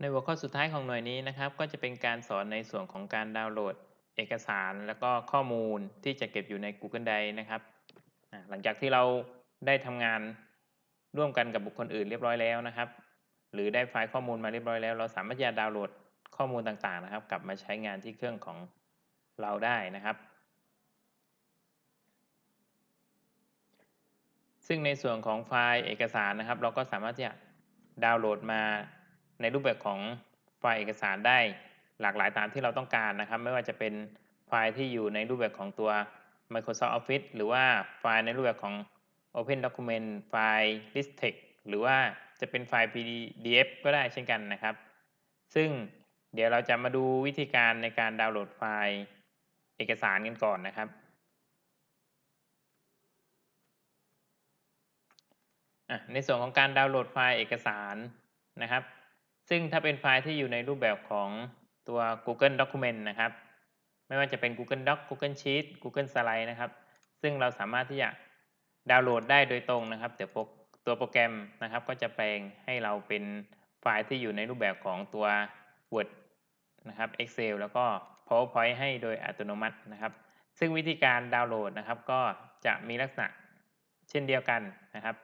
ในหัวข้อสุดท้ายของหน่วยนี้นะครับ ก็จะเป็นการสอนในส่วนของการดาวน์โหลด เอกสาร แล้วก็ข้อมูลที่จะเก็บอยู่ใน Google Drive นะครับ หลังจากที่เราได้ทำงานร่วมกันกับบุคคลอื่นเรียบร้อยแล้วนะครับ หรือได้ไฟล์ข้อมูลมาเรียบร้อยแล้ว เราสามารถจะดาวน์โหลดข้อมูลต่างๆนะครับ กลับมาใช้งานที่เครื่องของเราได้นะครับ ซึ่งในส่วนของไฟล์เอกสารนะครับ เราก็สามารถจะดาวน์โหลดมา ในรูปแบบของไฟล์เอกสารได้หลากหลายตามที่เราต้องการนะครับ ไม่ว่าจะเป็นไฟล์ที่อยู่ในรูปแบบของตัว Microsoft Office หรือว่าไฟล์ในรูปแบบของ Open Document ไฟล์ ListText หรือว่าจะเป็นไฟล์ PDF ก็ได้เช่นกันนะครับ ซึ่งเดี๋ยวเราจะมาดูวิธีการในการดาวน์โหลดไฟล์เอกสารกันก่อนนะครับ ในส่วนของการดาวน์โหลดไฟล์เอกสารนะครับ ซึ่งถ้าเป็นไฟล์ที่อยู่ในรูปแบบของตัว Google Document นะครับ ไม่ว่าจะเป็น Google Doc Google Sheet Google Slide นะครับ ซึ่งเราสามารถที่จะดาวน์โหลดได้โดยตรงนะครับแต่ตัวโปรแกรมนะครับ ก็จะแปลงให้เราเป็นไฟล์ที่อยู่ในรูปแบบของตัว Word นะครับ Excel แล้วก็ PowerPoint ให้โดยอัตโนมัตินะครับ ซึ่งวิธีการดาวน์โหลดนะครับ ก็จะมีลักษณะเช่นเดียวกันนะครับ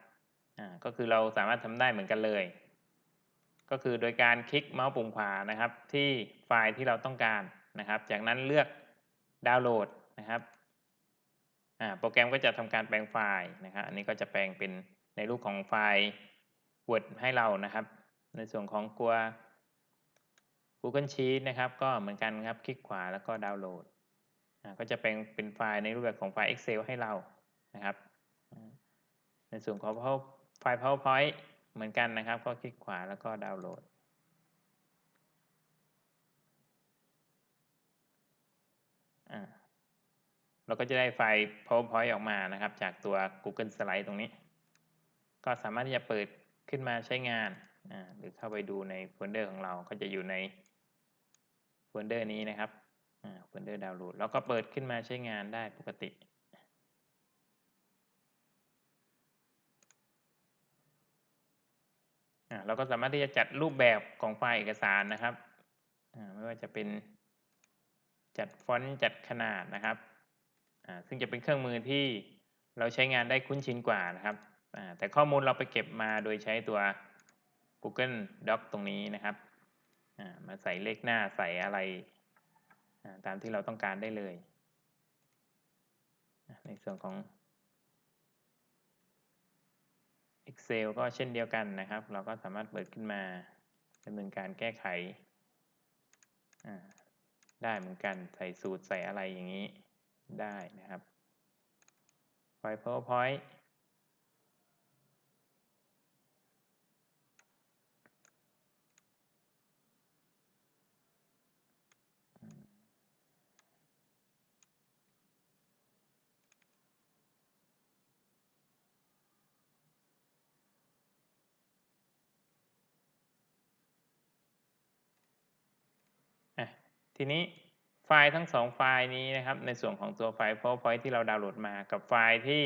ก็คือเราสามารถทำได้เหมือนกันเลย ก็คือโดยการคลิกเมาส์ปุ่มขวานะครับ ที่ไฟล์ที่เราต้องการนะครับ จากนั้นเลือกดาวน์โหลดนะครับโปรแกรมก็จะทำการแปลงไฟล์นะครับอันนี้ก็จะแปลงเป็นในรูปของไฟล์ Word ให้เรานะครับ ในส่วนของตัว Google Sheet นะครับ ก็เหมือนกันครับคลิกขวาแล้วก็ดาวน์โหลดก็จะแปลงเป็นไฟล์ในรูปแบบของไฟล์ Excel ให้เรานะครับ ในส่วนของไฟล์ PowerPoint เหมือนกันนะครับ ก็คลิกขวาแล้วก็ดาวน์โหลด เราก็จะได้ไฟล์ PowerPoint ออกมานะครับ จากตัว Google Slide ตรงนี้ ก็สามารถที่จะเปิดขึ้นมาใช้งาน หรือเข้าไปดูในโฟลเดอร์ของเรา ก็จะอยู่ในโฟลเดอร์นี้นะครับโฟลเดอร์ดาวน์โหลด แล้วก็เปิดขึ้นมาใช้งานได้ปกติ เราก็สามารถที่จะจัดรูปแบบของไฟล์เอกสารนะครับไม่ว่าจะเป็นจัดฟอนต์จัดขนาดนะครับซึ่งจะเป็นเครื่องมือที่เราใช้งานได้คุ้นชินกว่านะครับแต่ข้อมูลเราไปเก็บมาโดยใช้ตัว Google Doc ตรงนี้นะครับมาใส่เลขหน้าใส่อะไรตามที่เราต้องการได้เลย ในส่วนของ Excel ก็เช่นเดียวกันนะครับ เราก็สามารถเปิดขึ้นมาดำเนินการแก้ไข ได้เหมือนกันใส่สูตรใส่อะไรอย่างนี้ได้นะครับไฟล์ PowerPoint ทีนี้ไฟล์ทั้งสองไฟล์นี้นะครับในส่วนของตัวไฟล์ PowerPoint ที่เราดาวน์โหลดมากับไฟล์ที่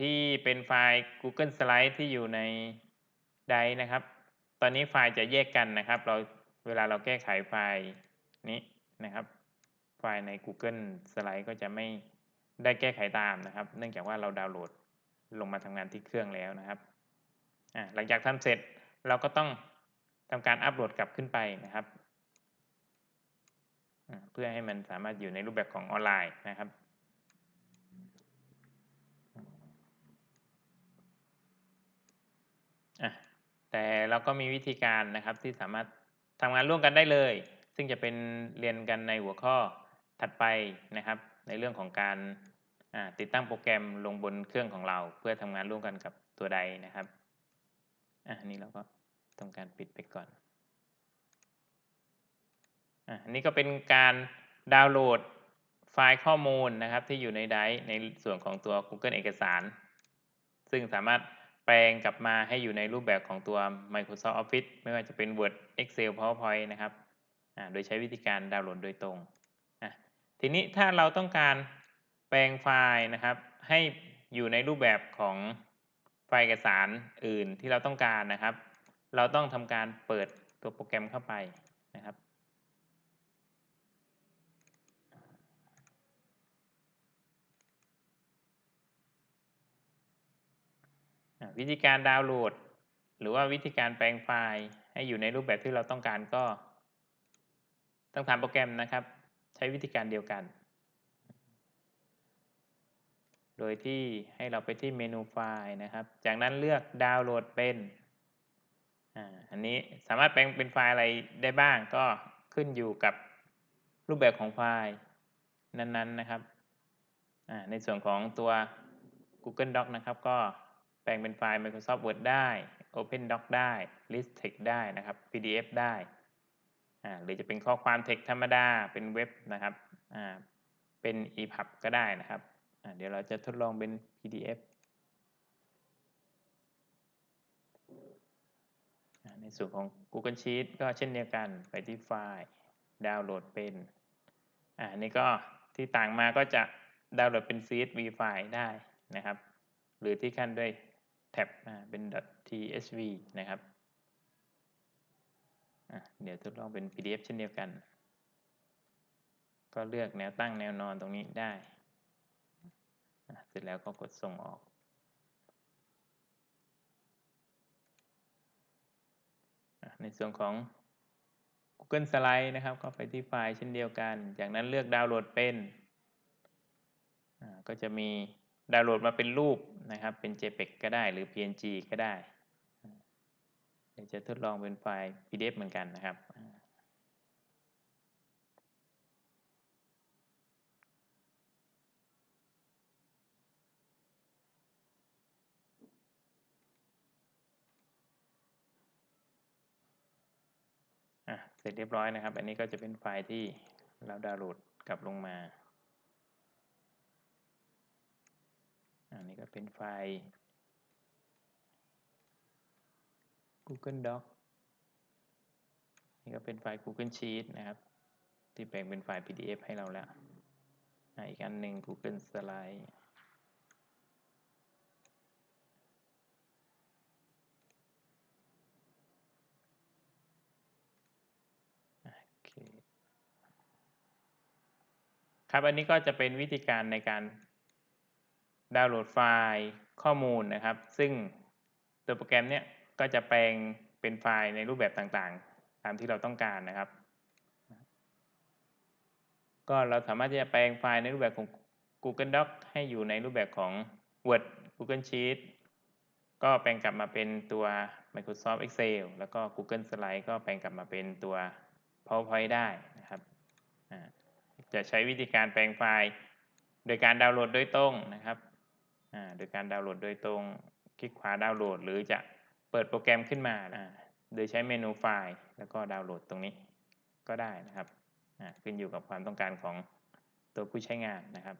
ที่เป็นไฟล์ Google Slide ที่อยู่ในไดนะครับ ตอนนี้ไฟล์จะแยกกันนะครับ เราเวลาเราแก้ไขไฟล์นี้นะครับ ไฟล์ใน Google Slide ก็จะไม่ได้แก้ไขตามนะครับ เนื่องจากว่าเราดาวน์โหลดลงมาทำงานที่เครื่องแล้วนะครับหลังจากทำเสร็จเราก็ต้องทำการอัปโหลดกลับขึ้นไปนะครับ เพื่อให้มันสามารถอยู่ในรูปแบบของออนไลน์นะครับแต่เราก็มีวิธีการนะครับที่สามารถทำงานร่วมกันได้เลย ซึ่งจะเป็นเรียนกันในหัวข้อถัดไปนะครับ ในเรื่องของการติดตั้งโปรแกรมลงบนเครื่องของเรา เพื่อทำงานร่วมกันกับตัวใดนะครับอันนี้เราก็ทำการปิดไปก่อน อันนี้ก็เป็นการดาวน์โหลดไฟล์ข้อมูลนะครับที่อยู่ในไดร์ในส่วนของตัว Google เอกสาร ซึ่งสามารถแปลงกลับมาให้อยู่ในรูปแบบของตัว Microsoft Office ไม่ว่าจะเป็น Word Excel PowerPoint นะครับโดยใช้วิธีการดาวน์โหลดโดยตรง ทีนี้ถ้าเราต้องการแปลงไฟล์นะครับ ให้อยู่ในรูปแบบของไฟล์เอกสารอื่นที่เราต้องการนะครับ เราต้องทำการเปิดตัวโปรแกรมเข้าไปนะครับ วิธีการดาวน์โหลด หรือว่าวิธีการแปลงไฟล์ให้อยู่ในรูปแบบที่เราต้องการก็ ต้องทำโปรแกรมนะครับ ใช้วิธีการเดียวกัน โดยที่ให้เราไปที่เมนูไฟล์นะครับ จากนั้นเลือกดาวน์โหลดเป็นอันนี้สามารถแปลงเป็นไฟล์อะไรได้บ้างก็ขึ้นอยู่กับรูปแบบของไฟล์นั้นๆนะครับในส่วนของตัว Google Doc นะครับก็ แปลงเป็นไฟล์ Microsoft Word ได้ Open Doc ได้ List Text ได้นะครับ PDF ได้หรือจะเป็นข้อความ text ธรรมดาเป็นเว็บนะครับเป็น EPUB ก็ได้นะครับเดี๋ยวเราจะทดลองเป็น PDF ในส่วนของ Google Sheet ก็เช่นเดียวกันไปที่ไฟล์ดาวน์โหลดเป็นอ่าอันนี้ก็ที่ต่างมาก็จะดาวน์โหลดเป็น CSV ไฟล์ได้นะครับ หรือที่ขั้นด้วย แท็บอ่าเป็น .tsv นะครับ เดี๋ยวทดลองเป็น PDF เช่นเดียวกัน ก็เลือกแนวตั้งแนวนอนตรงนี้ได้ เสร็จแล้วก็กดส่งออก ในส่วนของ Google Slide นะครับ ก็ไปที่ไฟล์เช่นเดียวกัน จากนั้นเลือกดาวน์โหลดเป็น ก็จะมี ดาวน์โหลดมาเป็นรูปนะครับ เป็น JPEG ก็ได้หรือ PNG ก็ได้ เดี๋ยวจะทดลองเป็นไฟล์ PDF เหมือนกันนะครับ เสร็จเรียบร้อยนะครับ อันนี้ก็จะเป็นไฟล์ที่เราดาวน์โหลดกลับลงมา อันนี้ก็เป็นไฟล์ Google Doc นี่ก็เป็นไฟล์ Google Sheet นะครับ ที่แปลงเป็นไฟล์ PDF ให้เราแล้วอีกอันหนึ่ง Google Slide ครับ อันนี้ก็จะเป็นวิธีการในการ ดาวน์โหลดไฟล์ข้อมูลนะครับ ซึ่งตัวโปรแกรมเนี้ยก็จะแปลงเป็นไฟล์ในรูปแบบต่างๆ ตามที่เราต้องการนะครับ ก็เราสามารถที่จะแปลงไฟล์ในรูปแบบของ Google Doc ให้อยู่ในรูปแบบของ Word Google Sheet ก็แปลงกลับมาเป็นตัว Microsoft Excel แล้วก็ Google Slide ก็แปลงกลับมาเป็นตัว PowerPoint ได้นะครับ จะใช้วิธีการแปลงไฟล์ โดยการดาวน์โหลดโดยตรงนะครับ โดยการดาวน์โหลดโดยตรงคลิกขวาดาวน์โหลด หรือจะเปิดโปรแกรมขึ้นมาอ่าโดยใช้เมนูไฟล์ แล้วก็ดาวน์โหลดตรงนี้ก็ได้นะครับอ่าขึ้นอยู่กับความต้องการของตัวผู้ใช้งานนะครับ